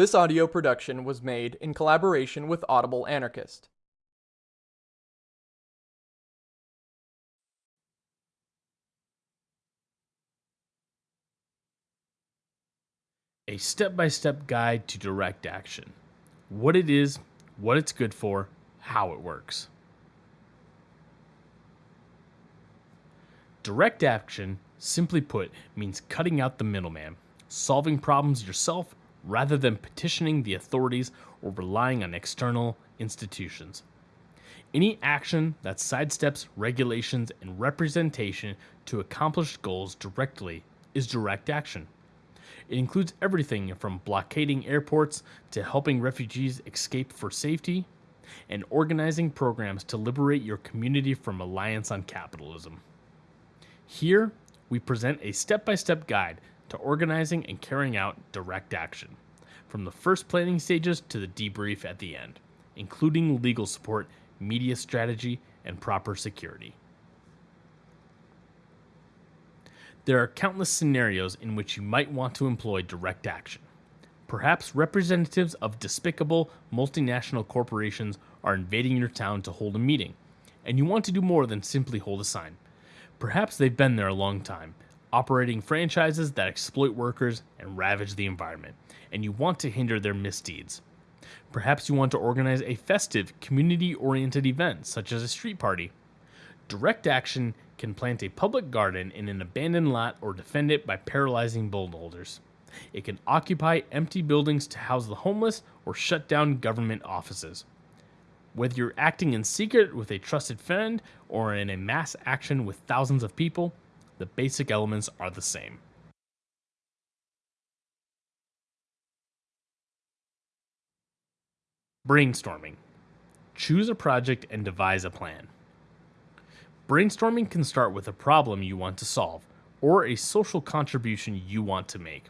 This audio production was made in collaboration with Audible Anarchist. A step by step guide to direct action. What it is, what it's good for, how it works. Direct action, simply put, means cutting out the middleman, solving problems yourself rather than petitioning the authorities or relying on external institutions. Any action that sidesteps regulations and representation to accomplish goals directly is direct action. It includes everything from blockading airports to helping refugees escape for safety and organizing programs to liberate your community from reliance on capitalism. Here, we present a step by step guide to organizing and carrying out direct action, from the first planning stages to the debrief at the end, including legal support, media strategy, and proper security. There are countless scenarios in which you might want to employ direct action. Perhaps representatives of despicable multinational corporations are invading your town to hold a meeting, and you want to do more than simply hold a sign. Perhaps they've been there a long time, operating franchises that exploit workers and ravage the environment, and you want to hinder their misdeeds. Perhaps you want to organize a festive, community oriented event, such as a street party. Direct action can plant a public garden in an abandoned lot or defend it by paralyzing bulldozers. It can occupy empty buildings to house the homeless or shut down government offices. Whether you're acting in secret with a trusted friend or in a mass action with thousands of people, the basic elements are the same. Brainstorming. Choose a project and devise a plan. Brainstorming can start with a problem you want to solve or a social contribution you want to make.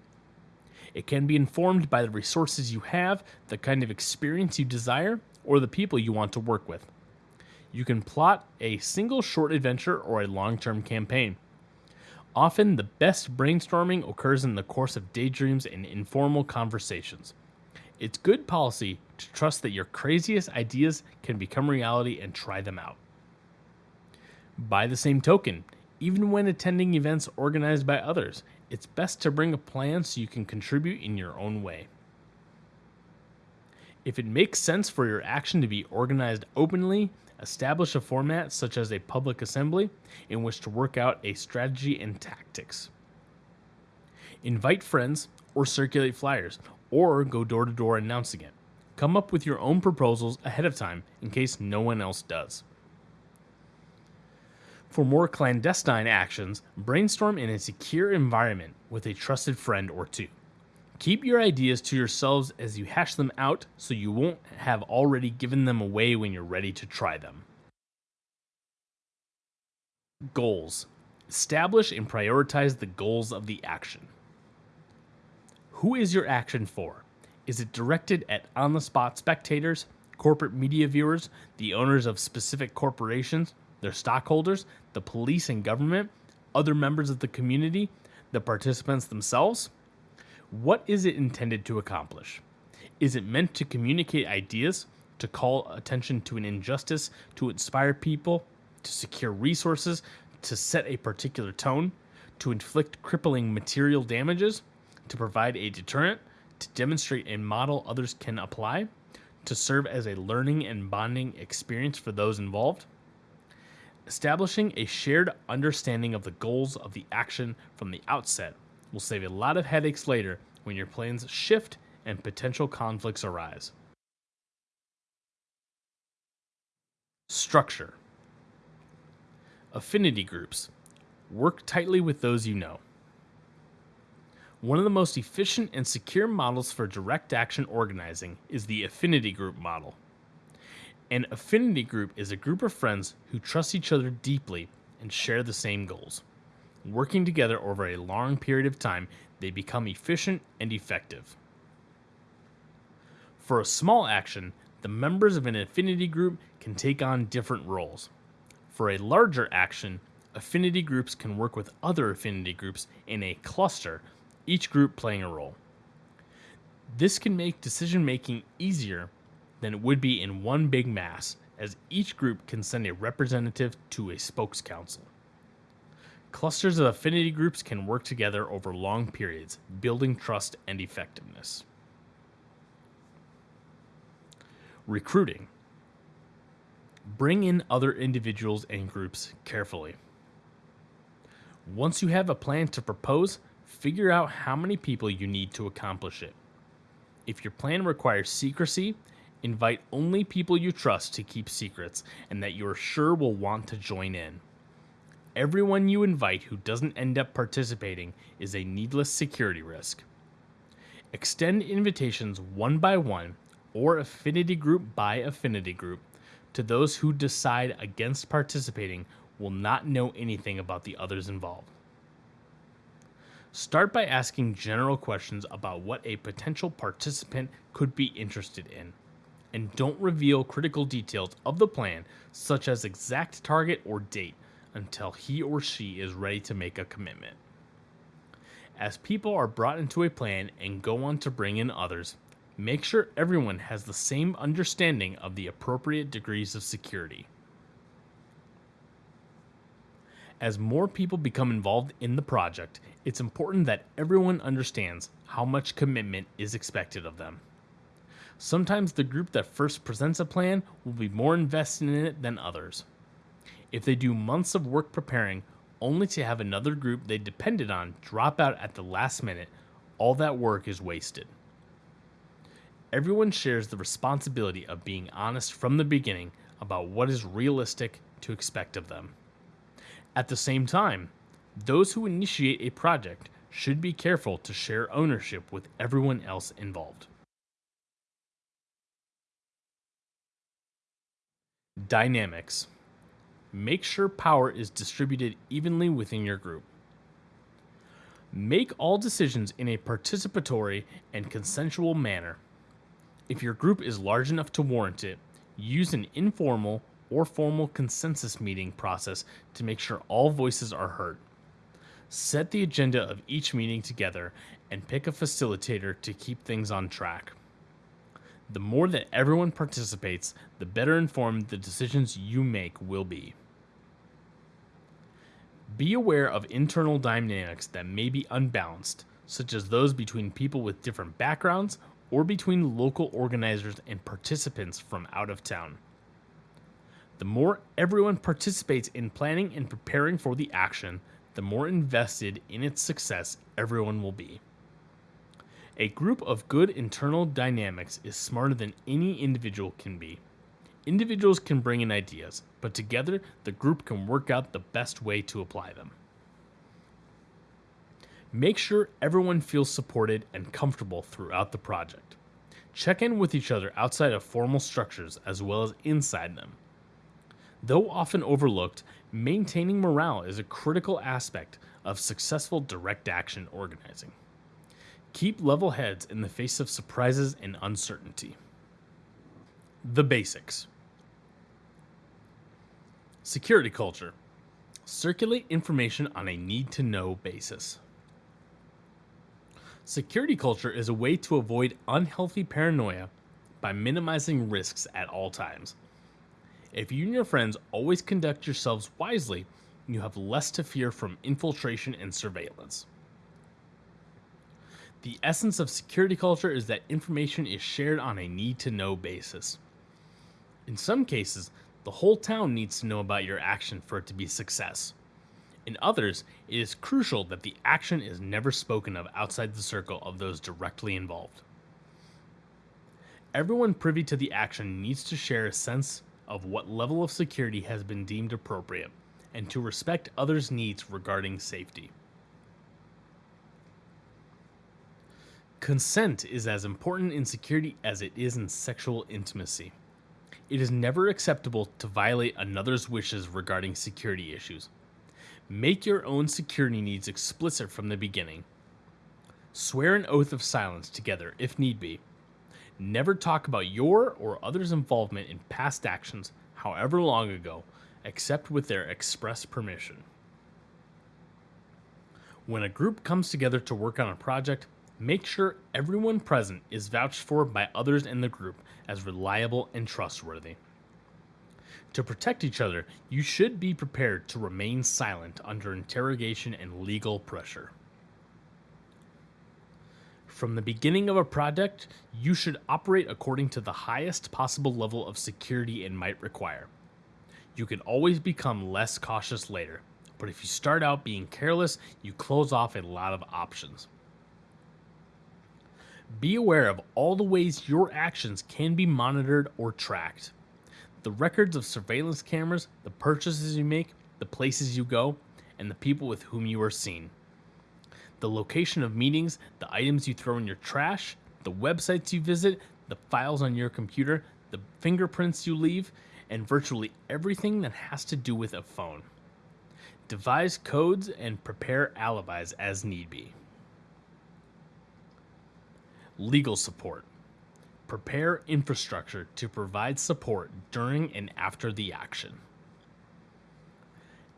It can be informed by the resources you have, the kind of experience you desire, or the people you want to work with. You can plot a single short adventure or a long term campaign. Often, the best brainstorming occurs in the course of daydreams and informal conversations. It's good policy to trust that your craziest ideas can become reality and try them out. By the same token, even when attending events organized by others, it's best to bring a plan so you can contribute in your own way. If it makes sense for your action to be organized openly, establish a format such as a public assembly in which to work out a strategy and tactics. Invite friends or circulate flyers or go door to door announcing it. Come up with your own proposals ahead of time in case no one else does. For more clandestine actions, brainstorm in a secure environment with a trusted friend or two. Keep your ideas to yourselves as you hash them out so you won't have already given them away when you're ready to try them. Goals. Establish and prioritize the goals of the action. Who is your action for? Is it directed at on the spot spectators, corporate media viewers, the owners of specific corporations, their stockholders, the police and government, other members of the community, the participants themselves? What is it intended to accomplish? Is it meant to communicate ideas, to call attention to an injustice, to inspire people, to secure resources, to set a particular tone, to inflict crippling material damages, to provide a deterrent, to demonstrate a model others can apply, to serve as a learning and bonding experience for those involved? Establishing a shared understanding of the goals of the action from the outset will save a lot of headaches later when your plans shift and potential conflicts arise. Structure Affinity groups. Work tightly with those you know. One of the most efficient and secure models for direct action organizing is the affinity group model. An affinity group is a group of friends who trust each other deeply and share the same goals. Working together over a long period of time, they become efficient and effective. For a small action, the members of an affinity group can take on different roles. For a larger action, affinity groups can work with other affinity groups in a cluster, each group playing a role. This can make decision making easier than it would be in one big mass, as each group can send a representative to a spokes council. Clusters of affinity groups can work together over long periods, building trust and effectiveness. Recruiting. Bring in other individuals and groups carefully. Once you have a plan to propose, figure out how many people you need to accomplish it. If your plan requires secrecy, invite only people you trust to keep secrets and that you are sure will want to join in. Everyone you invite who doesn't end up participating is a needless security risk. Extend invitations one by one or affinity group by affinity group to those who decide against participating will not know anything about the others involved. Start by asking general questions about what a potential participant could be interested in, and don't reveal critical details of the plan, such as exact target or date, until he or she is ready to make a commitment. As people are brought into a plan and go on to bring in others, make sure everyone has the same understanding of the appropriate degrees of security. As more people become involved in the project, it's important that everyone understands how much commitment is expected of them. Sometimes the group that first presents a plan will be more invested in it than others. If they do months of work preparing only to have another group they depended on drop out at the last minute, all that work is wasted. Everyone shares the responsibility of being honest from the beginning about what is realistic to expect of them. At the same time, those who initiate a project should be careful to share ownership with everyone else involved. Dynamics Make sure power is distributed evenly within your group. Make all decisions in a participatory and consensual manner. If your group is large enough to warrant it, use an informal or formal consensus meeting process to make sure all voices are heard. Set the agenda of each meeting together and pick a facilitator to keep things on track. The more that everyone participates, the better informed the decisions you make will be. Be aware of internal dynamics that may be unbalanced, such as those between people with different backgrounds or between local organizers and participants from out of town. The more everyone participates in planning and preparing for the action, the more invested in its success everyone will be. A group of good internal dynamics is smarter than any individual can be. Individuals can bring in ideas, but together the group can work out the best way to apply them. Make sure everyone feels supported and comfortable throughout the project. Check in with each other outside of formal structures as well as inside them. Though often overlooked, maintaining morale is a critical aspect of successful direct action organizing. Keep level heads in the face of surprises and uncertainty. The basics Security culture circulate information on a need to know basis. Security culture is a way to avoid unhealthy paranoia by minimizing risks at all times. If you and your friends always conduct yourselves wisely, you have less to fear from infiltration and surveillance. The essence of security culture is that information is shared on a need to know basis. In some cases, the whole town needs to know about your action for it to be success. In others, it is crucial that the action is never spoken of outside the circle of those directly involved. Everyone privy to the action needs to share a sense of what level of security has been deemed appropriate, and to respect others' needs regarding safety. Consent is as important in security as it is in sexual intimacy. It is never acceptable to violate another's wishes regarding security issues. Make your own security needs explicit from the beginning. Swear an oath of silence together if need be, Never talk about your or others' involvement in past actions, however long ago, except with their express permission. When a group comes together to work on a project, Make sure everyone present is vouched for by others in the group as reliable and trustworthy. To protect each other, you should be prepared to remain silent under interrogation and legal pressure. From the beginning of a project, you should operate according to the highest possible level of security it might require. You can always become less cautious later, but if you start out being careless, you close off a lot of options. Be aware of all the ways your actions can be monitored or tracked. The records of surveillance cameras, the purchases you make, the places you go, and the people with whom you are seen. The location of meetings, the items you throw in your trash, the websites you visit, the files on your computer, the fingerprints you leave, and virtually everything that has to do with a phone. Devise codes and prepare alibis as need be. Legal support. Prepare infrastructure to provide support during and after the action.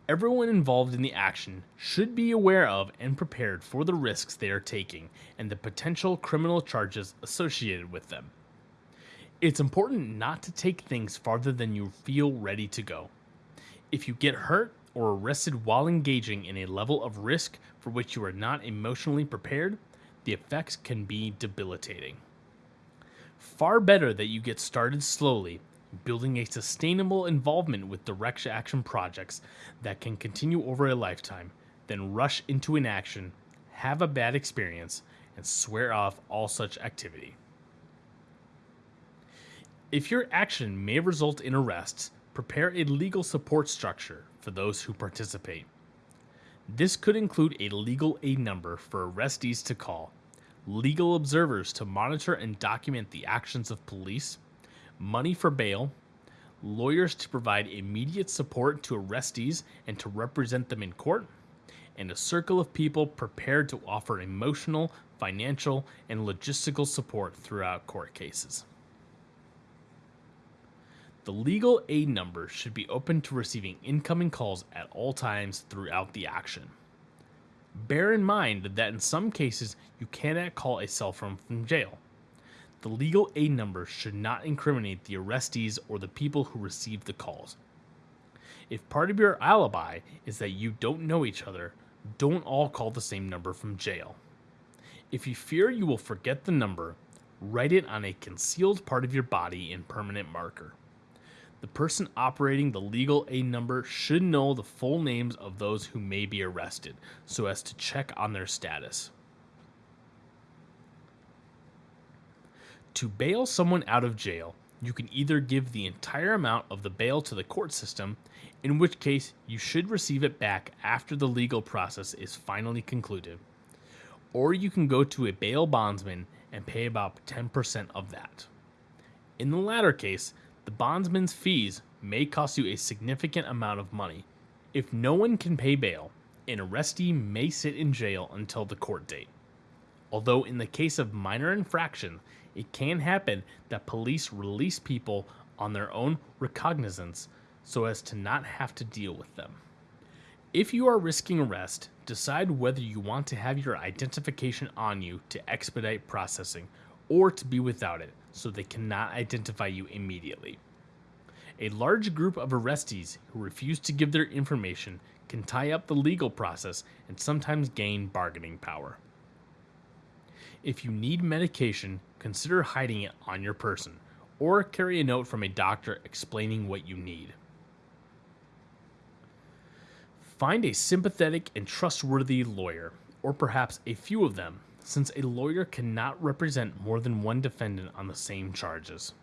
Everyone involved in the action should be aware of and prepared for the risks they are taking and the potential criminal charges associated with them. It's important not to take things farther than you feel ready to go. If you get hurt or arrested while engaging in a level of risk for which you are not emotionally prepared, the effects can be debilitating. Far better that you get started slowly, building a sustainable involvement with direct action projects that can continue over a lifetime, than rush into an action, have a bad experience, and swear off all such activity. If your action may result in arrests, prepare a legal support structure for those who participate. This could include a legal aid number for arrestees to call, legal observers to monitor and document the actions of police, money for bail, lawyers to provide immediate support to arrestees and to represent them in court, and a circle of people prepared to offer emotional, financial, and logistical support throughout court cases. The legal aid number should be open to receiving incoming calls at all times throughout the action. Bear in mind that in some cases you cannot call a cell phone from jail. The legal aid number should not incriminate the arrestees or the people who received the calls. If part of your alibi is that you don't know each other, don't all call the same number from jail. If you fear you will forget the number, write it on a concealed part of your body in permanent marker. The person operating the legal A number should know the full names of those who may be arrested so as to check on their status. To bail someone out of jail, you can either give the entire amount of the bail to the court system, in which case you should receive it back after the legal process is finally concluded, or you can go to a bail bondsman and pay about 10% of that. In the latter case, the bondsman's fees may cost you a significant amount of money. If no one can pay bail, an arrestee may sit in jail until the court date. Although, in the case of minor infraction, it can happen that police release people on their own recognizance so as to not have to deal with them. If you are risking arrest, decide whether you want to have your identification on you to expedite processing or to be without it so they cannot identify you immediately. A large group of arrestees who refuse to give their information can tie up the legal process and sometimes gain bargaining power. If you need medication, consider hiding it on your person or carry a note from a doctor explaining what you need. Find a sympathetic and trustworthy lawyer, or perhaps a few of them, since a lawyer cannot represent more than one defendant on the same charges.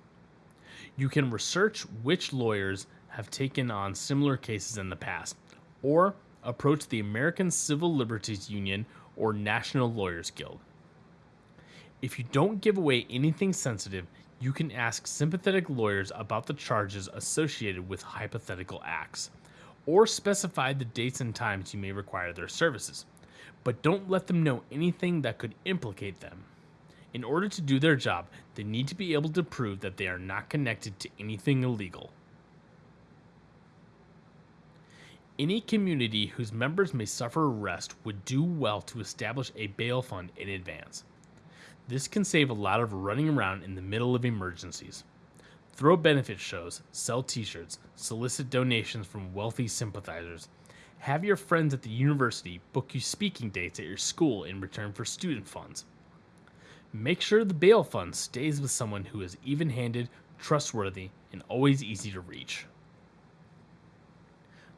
You can research which lawyers have taken on similar cases in the past, or approach the American Civil Liberties Union or National Lawyers Guild. If you don't give away anything sensitive, you can ask sympathetic lawyers about the charges associated with hypothetical acts, or specify the dates and times you may require their services but don't let them know anything that could implicate them. In order to do their job, they need to be able to prove that they are not connected to anything illegal. Any community whose members may suffer arrest would do well to establish a bail fund in advance. This can save a lot of running around in the middle of emergencies. Throw benefit shows, sell t shirts, solicit donations from wealthy sympathizers. Have your friends at the university book you speaking dates at your school in return for student funds. Make sure the bail fund stays with someone who is even handed, trustworthy, and always easy to reach.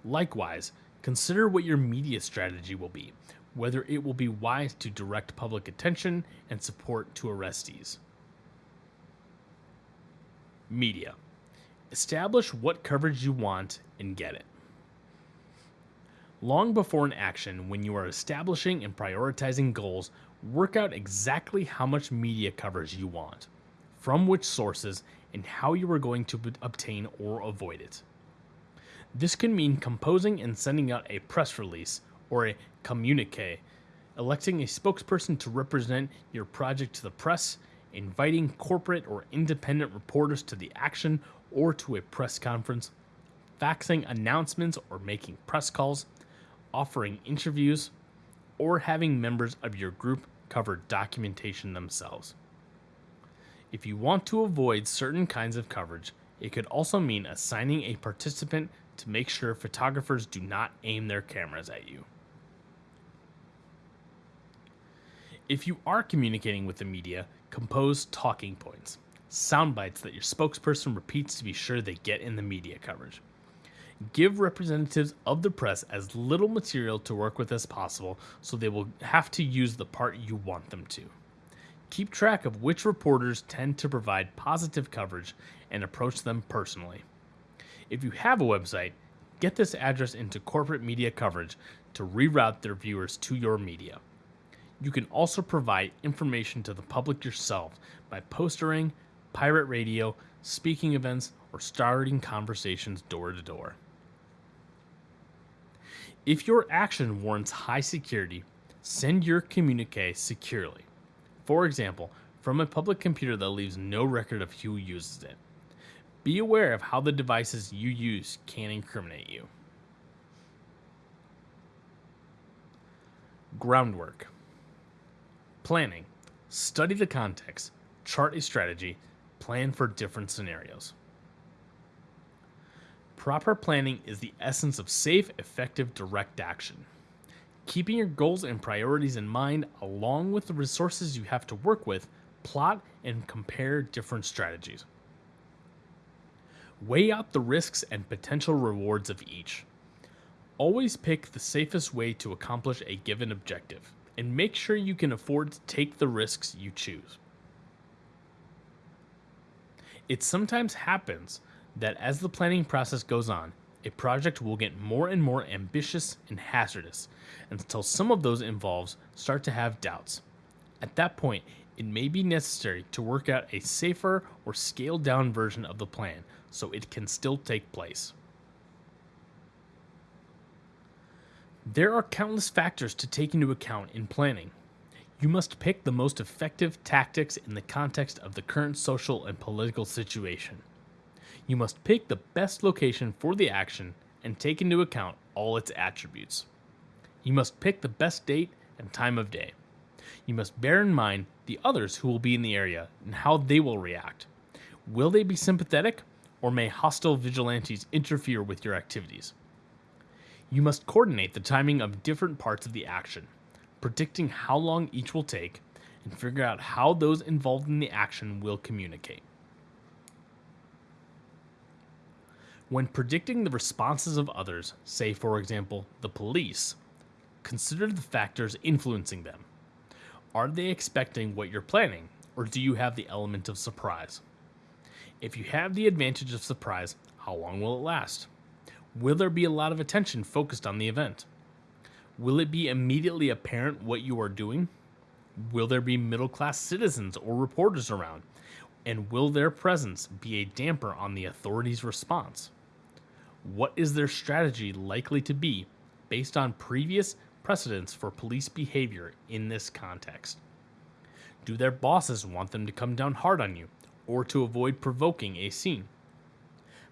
Likewise, consider what your media strategy will be, whether it will be wise to direct public attention and support to arrestees. Media. Establish what coverage you want and get it. Long before an action, when you are establishing and prioritizing goals, work out exactly how much media coverage you want, from which sources, and how you are going to obtain or avoid it. This can mean composing and sending out a press release or a communique, electing a spokesperson to represent your project to the press, inviting corporate or independent reporters to the action or to a press conference, faxing announcements or making press calls, offering interviews, or having members of your group cover documentation themselves. If you want to avoid certain kinds of coverage, it could also mean assigning a participant to make sure photographers do not aim their cameras at you. If you are communicating with the media, compose talking points, sound bites that your spokesperson repeats to be sure they get in the media coverage. Give representatives of the press as little material to work with as possible so they will have to use the part you want them to. Keep track of which reporters tend to provide positive coverage and approach them personally. If you have a website, get this address into corporate media coverage to reroute their viewers to your media. You can also provide information to the public yourself by postering, pirate radio, speaking events, or starting conversations door to door. If your action warrants high security, send your communique securely. For example, from a public computer that leaves no record of who uses it. Be aware of how the devices you use can incriminate you. Groundwork Planning. Study the context, chart a strategy, plan for different scenarios. Proper planning is the essence of safe, effective, direct action. Keeping your goals and priorities in mind, along with the resources you have to work with, plot and compare different strategies. Weigh out the risks and potential rewards of each. Always pick the safest way to accomplish a given objective, and make sure you can afford to take the risks you choose. It sometimes happens that as the planning process goes on, a project will get more and more ambitious and hazardous until some of those involved start to have doubts. At that point, it may be necessary to work out a safer or scaled down version of the plan so it can still take place. There are countless factors to take into account in planning. You must pick the most effective tactics in the context of the current social and political situation you must pick the best location for the action and take into account all its attributes. You must pick the best date and time of day. You must bear in mind the others who will be in the area and how they will react. Will they be sympathetic, or may hostile vigilantes interfere with your activities? You must coordinate the timing of different parts of the action, predicting how long each will take, and figure out how those involved in the action will communicate. When predicting the responses of others, say for example, the police, consider the factors influencing them. Are they expecting what you're planning, or do you have the element of surprise? If you have the advantage of surprise, how long will it last? Will there be a lot of attention focused on the event? Will it be immediately apparent what you are doing? Will there be middle class citizens or reporters around? And will their presence be a damper on the authorities' response? What is their strategy likely to be based on previous precedents for police behavior in this context? Do their bosses want them to come down hard on you or to avoid provoking a scene?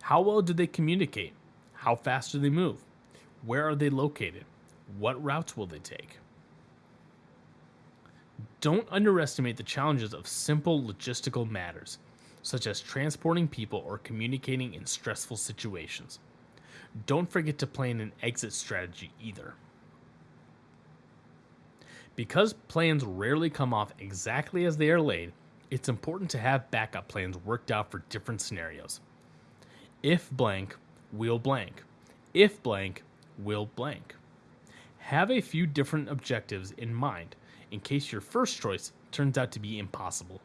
How well do they communicate? How fast do they move? Where are they located? What routes will they take? Don't underestimate the challenges of simple logistical matters, such as transporting people or communicating in stressful situations. Don't forget to plan an exit strategy either. Because plans rarely come off exactly as they are laid, it's important to have backup plans worked out for different scenarios. If blank, will blank. If blank, will blank. Have a few different objectives in mind in case your first choice turns out to be impossible.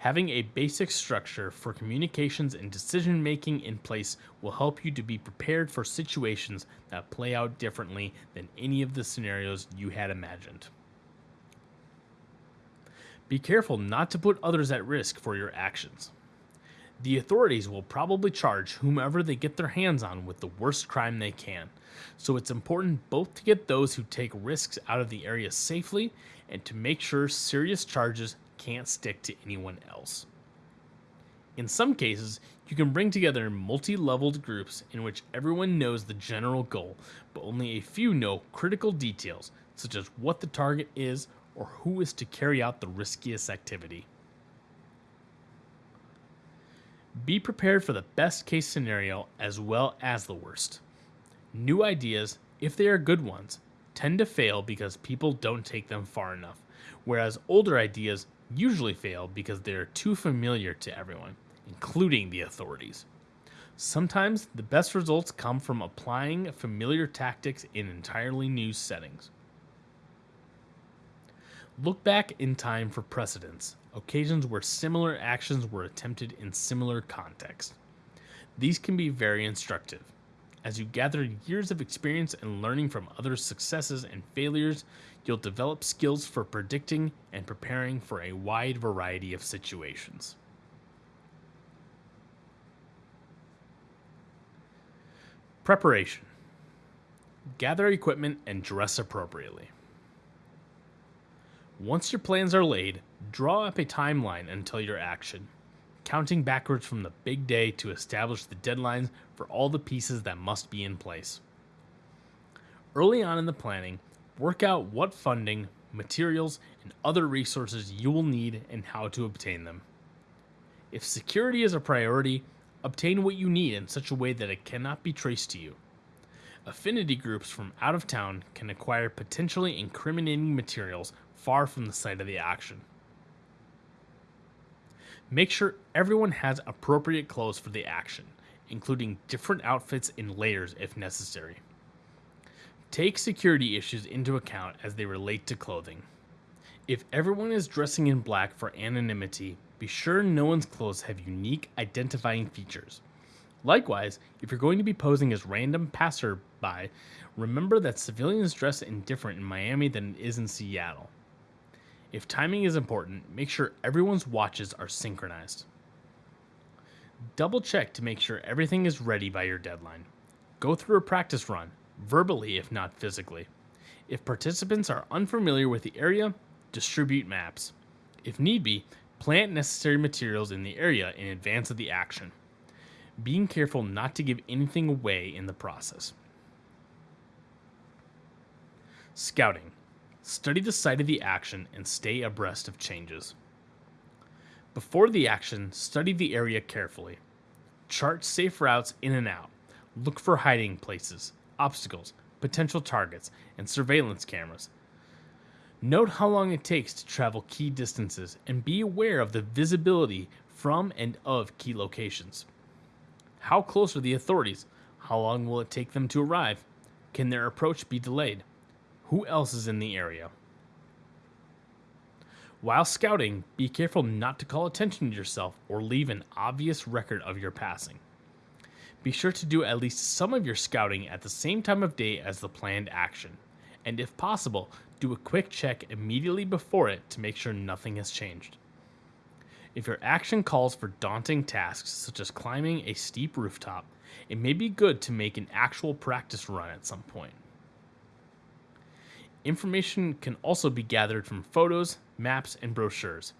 Having a basic structure for communications and decision making in place will help you to be prepared for situations that play out differently than any of the scenarios you had imagined. Be careful not to put others at risk for your actions. The authorities will probably charge whomever they get their hands on with the worst crime they can, so it's important both to get those who take risks out of the area safely and to make sure serious charges can't stick to anyone else. In some cases, you can bring together multi leveled groups in which everyone knows the general goal, but only a few know critical details, such as what the target is or who is to carry out the riskiest activity. Be prepared for the best case scenario as well as the worst. New ideas, if they are good ones, tend to fail because people don't take them far enough, whereas older ideas usually fail because they are too familiar to everyone, including the authorities. Sometimes the best results come from applying familiar tactics in entirely new settings. Look back in time for precedents, occasions where similar actions were attempted in similar contexts. These can be very instructive. As you gather years of experience and learning from others' successes and failures, you'll develop skills for predicting and preparing for a wide variety of situations. Preparation Gather equipment and dress appropriately. Once your plans are laid, draw up a timeline until your action, counting backwards from the big day to establish the deadlines for all the pieces that must be in place. Early on in the planning, work out what funding, materials, and other resources you will need and how to obtain them. If security is a priority, obtain what you need in such a way that it cannot be traced to you. Affinity groups from out of town can acquire potentially incriminating materials far from the site of the action. Make sure everyone has appropriate clothes for the action, including different outfits in layers if necessary. Take security issues into account as they relate to clothing. If everyone is dressing in black for anonymity, be sure no one's clothes have unique identifying features. Likewise, if you're going to be posing as random passerby, remember that civilians dress indifferent in Miami than it is in Seattle. If timing is important, make sure everyone's watches are synchronized. Double check to make sure everything is ready by your deadline. Go through a practice run, verbally if not physically. If participants are unfamiliar with the area, distribute maps. If need be, plant necessary materials in the area in advance of the action. Being careful not to give anything away in the process. Scouting. Study the site of the action and stay abreast of changes. Before the action, study the area carefully. Chart safe routes in and out. Look for hiding places, obstacles, potential targets, and surveillance cameras. Note how long it takes to travel key distances and be aware of the visibility from and of key locations. How close are the authorities? How long will it take them to arrive? Can their approach be delayed? Who else is in the area? While scouting, be careful not to call attention to yourself or leave an obvious record of your passing. Be sure to do at least some of your scouting at the same time of day as the planned action, and if possible, do a quick check immediately before it to make sure nothing has changed. If your action calls for daunting tasks such as climbing a steep rooftop, it may be good to make an actual practice run at some point. Information can also be gathered from photos, maps, and brochures.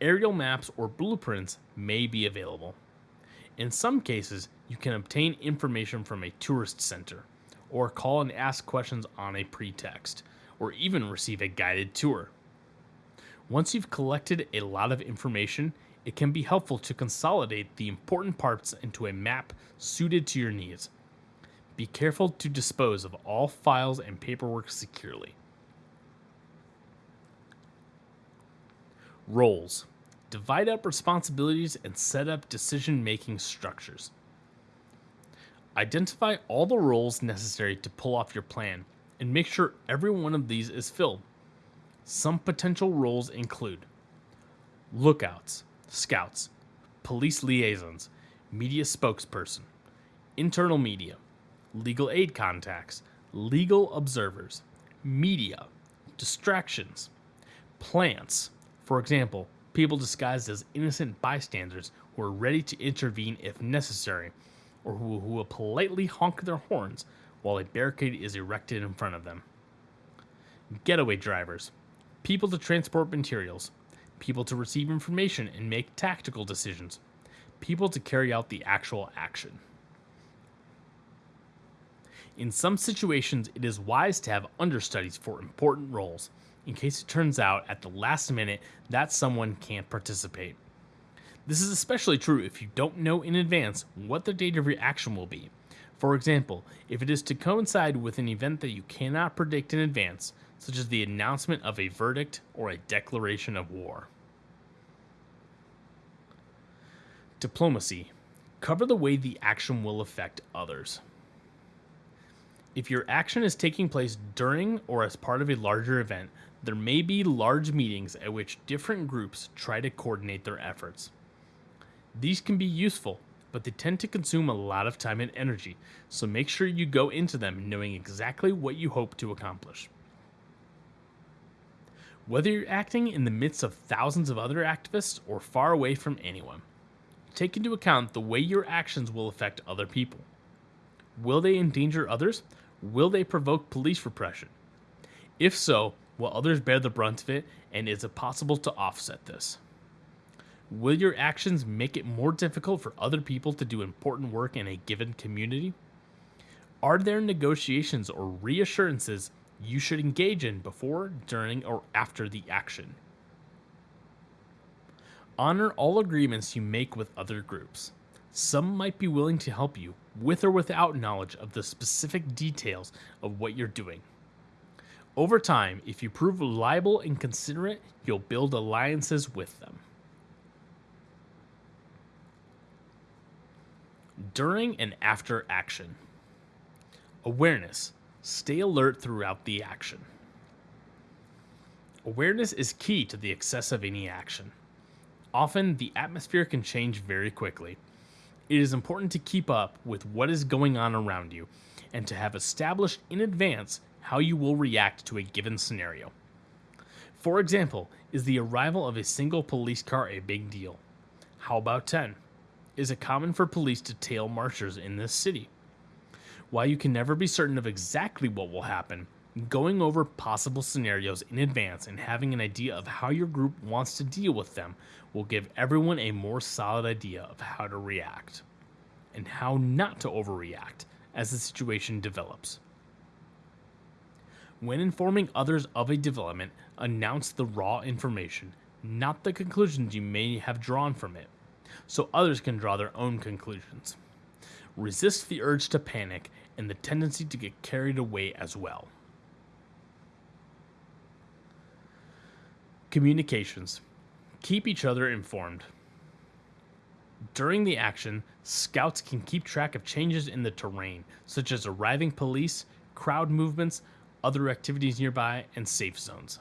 Aerial maps or blueprints may be available. In some cases, you can obtain information from a tourist center, or call and ask questions on a pretext, or even receive a guided tour. Once you've collected a lot of information, it can be helpful to consolidate the important parts into a map suited to your needs. Be careful to dispose of all files and paperwork securely. Roles Divide up responsibilities and set up decision making structures. Identify all the roles necessary to pull off your plan and make sure every one of these is filled. Some potential roles include lookouts, scouts, police liaisons, media spokesperson, internal media, legal aid contacts, legal observers, media, distractions, plants, for example, people disguised as innocent bystanders who are ready to intervene if necessary, or who, who will politely honk their horns while a barricade is erected in front of them. Getaway drivers, people to transport materials, people to receive information and make tactical decisions, people to carry out the actual action. In some situations, it is wise to have understudies for important roles in case it turns out at the last minute that someone can't participate. This is especially true if you don't know in advance what the date of your action will be. For example, if it is to coincide with an event that you cannot predict in advance, such as the announcement of a verdict or a declaration of war. Diplomacy. Cover the way the action will affect others. If your action is taking place during or as part of a larger event, there may be large meetings at which different groups try to coordinate their efforts. These can be useful, but they tend to consume a lot of time and energy, so make sure you go into them knowing exactly what you hope to accomplish. Whether you're acting in the midst of thousands of other activists or far away from anyone, take into account the way your actions will affect other people. Will they endanger others? Will they provoke police repression? If so, will others bear the brunt of it, and is it possible to offset this? Will your actions make it more difficult for other people to do important work in a given community? Are there negotiations or reassurances you should engage in before, during, or after the action. Honor all agreements you make with other groups. Some might be willing to help you, with or without knowledge of the specific details of what you're doing. Over time, if you prove reliable and considerate, you'll build alliances with them. During and after action. Awareness Stay alert throughout the action. Awareness is key to the excess of any action. Often, the atmosphere can change very quickly. It is important to keep up with what is going on around you and to have established in advance how you will react to a given scenario. For example, is the arrival of a single police car a big deal? How about 10? Is it common for police to tail marchers in this city? While you can never be certain of exactly what will happen, going over possible scenarios in advance and having an idea of how your group wants to deal with them will give everyone a more solid idea of how to react and how not to overreact as the situation develops. When informing others of a development, announce the raw information, not the conclusions you may have drawn from it, so others can draw their own conclusions. Resist the urge to panic and the tendency to get carried away as well. Communications. Keep each other informed. During the action, scouts can keep track of changes in the terrain, such as arriving police, crowd movements, other activities nearby, and safe zones.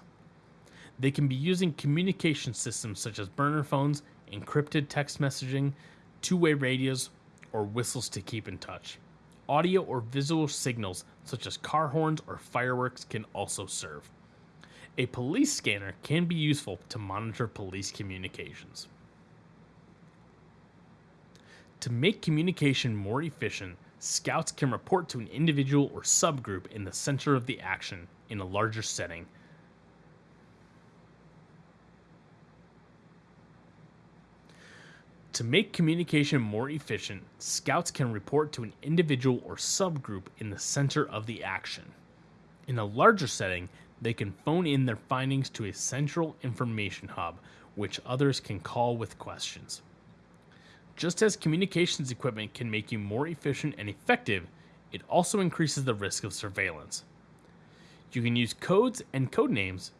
They can be using communication systems such as burner phones, encrypted text messaging, two way radios, or whistles to keep in touch. Audio or visual signals, such as car horns or fireworks, can also serve. A police scanner can be useful to monitor police communications. To make communication more efficient, scouts can report to an individual or subgroup in the center of the action in a larger setting To make communication more efficient, scouts can report to an individual or subgroup in the center of the action. In a larger setting, they can phone in their findings to a central information hub, which others can call with questions. Just as communications equipment can make you more efficient and effective, it also increases the risk of surveillance. You can use codes and code names,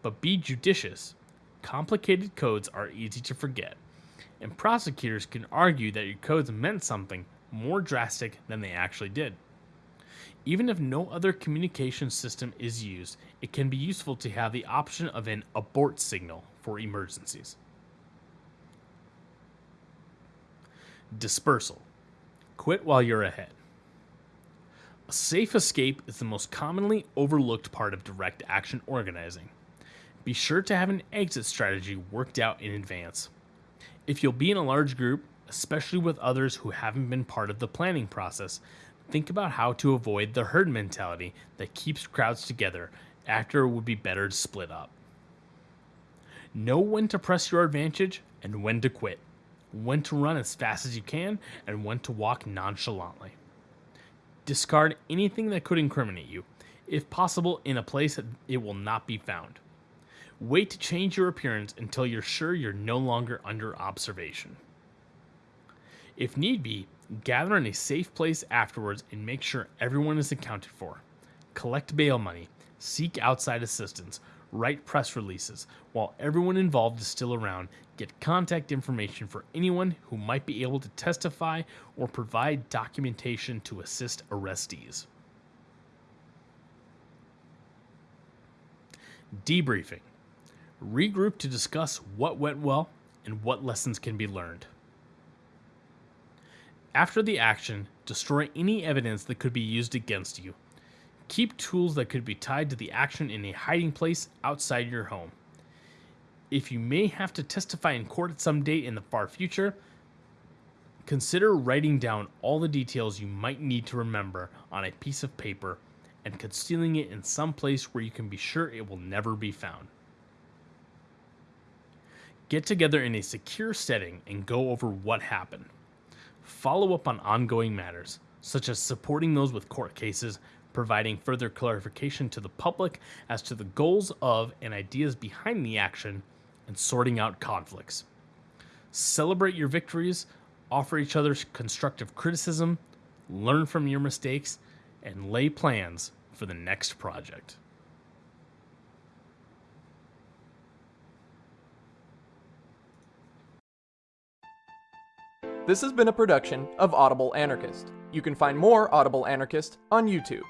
but be judicious. Complicated codes are easy to forget, and prosecutors can argue that your codes meant something more drastic than they actually did. Even if no other communication system is used, it can be useful to have the option of an abort signal for emergencies. Dispersal. Quit while you're ahead. A safe escape is the most commonly overlooked part of direct action organizing. Be sure to have an exit strategy worked out in advance. If you'll be in a large group, especially with others who haven't been part of the planning process, think about how to avoid the herd mentality that keeps crowds together after it would be better to split up. Know when to press your advantage and when to quit, when to run as fast as you can, and when to walk nonchalantly. Discard anything that could incriminate you, if possible, in a place that it will not be found. Wait to change your appearance until you're sure you're no longer under observation. If need be, gather in a safe place afterwards and make sure everyone is accounted for. Collect bail money, seek outside assistance, write press releases. While everyone involved is still around, get contact information for anyone who might be able to testify or provide documentation to assist arrestees. Debriefing. Regroup to discuss what went well and what lessons can be learned. After the action, destroy any evidence that could be used against you. Keep tools that could be tied to the action in a hiding place outside your home. If you may have to testify in court at some date in the far future, consider writing down all the details you might need to remember on a piece of paper and concealing it in some place where you can be sure it will never be found. Get together in a secure setting and go over what happened. Follow up on ongoing matters, such as supporting those with court cases, providing further clarification to the public as to the goals of and ideas behind the action, and sorting out conflicts. Celebrate your victories, offer each other constructive criticism, learn from your mistakes, and lay plans for the next project. This has been a production of Audible Anarchist. You can find more Audible Anarchist on YouTube.